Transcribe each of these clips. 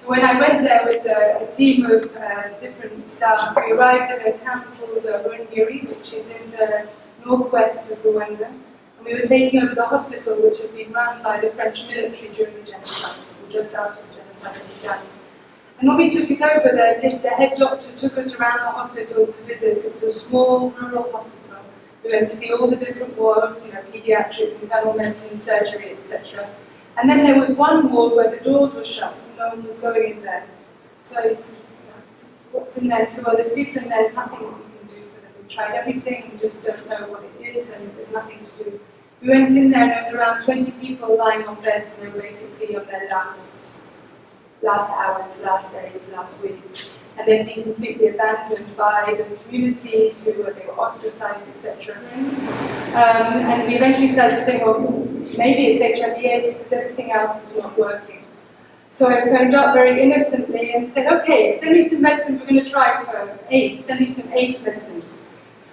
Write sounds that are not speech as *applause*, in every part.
So when I went there with a, a team of uh, different staff, we arrived at a town called uh, Rwenzori, which is in the northwest of Rwanda. And we were taking over the hospital, which had been run by the French military during the genocide, just after the genocide had begun. And when we took it over, the, the head doctor took us around the hospital to visit. It was a small rural hospital. We went to see all the different wards, you know, pediatrics, internal medicine, surgery, etc. And then there was one ward where the doors were shut no one was going in there. So, what's in there? So, well, there's people in there, there's nothing we can do for them. We've tried everything we just don't know what it is and there's nothing to do. We went in there and there was around 20 people lying on beds and they were basically on their last last hours, last days, last weeks, and they'd been completely abandoned by the communities who were, they were ostracized, etc. Um, and we eventually started to think, well, maybe it's HIV AIDS because everything else was not working. So I phoned up very innocently and said, okay, send me some medicines we're going to try for AIDS, send me some AIDS medicines.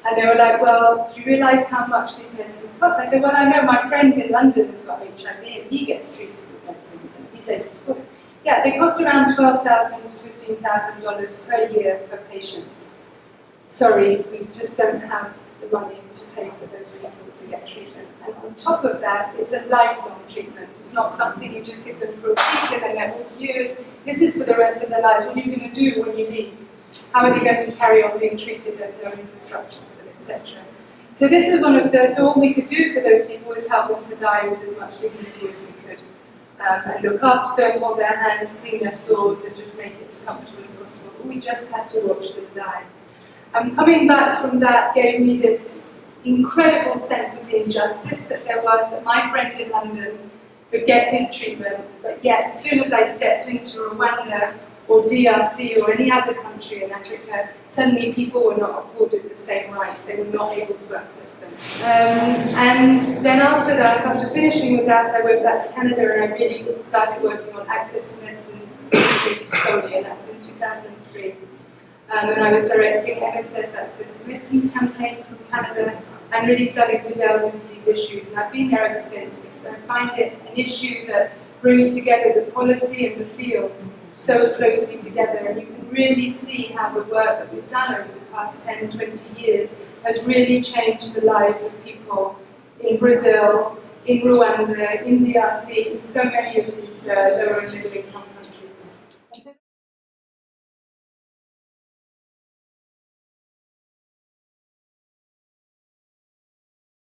And they were like, well, do you realize how much these medicines cost? I said, well, I know my friend in London has got HIV and he gets treated with medicines and he's able to put. Yeah, they cost around 12,000 to $15,000 per year per patient. Sorry, we just don't have the money to pay for those people to get treatment. And on top of that, it's a lifelong treatment. It's not something you just give them for a week and then they're cured. This is for the rest of their life. What are you going to do when you leave? How are they going to carry on being treated? There's no infrastructure for them, etc. So this was one of the, so all we could do for those people was help them to die with as much dignity as we could um, and look after them, hold their hands, clean their sores, and just make it as comfortable as possible. We just had to watch them die. Um, coming back from that gave me this incredible sense of the injustice that there was that my friend in London could get his treatment, but yet as soon as I stepped into Rwanda, or DRC or any other country in Africa, suddenly people were not afforded the same rights, they were not able to access them. Um, and then after that, after finishing with that, I went back to Canada and I really started working on access to medicines *coughs* solely, and that was in 2003. Um, and I was directing MSF's Access to Medicines campaign from Canada and really started to delve into these issues. And I've been there ever since because I find it an issue that brings together the policy and the field so closely together and you can really see how the work that we've done over the past 10, 20 years has really changed the lives of people in Brazil, in Rwanda, in DRC, in so many of these uh, lower middle income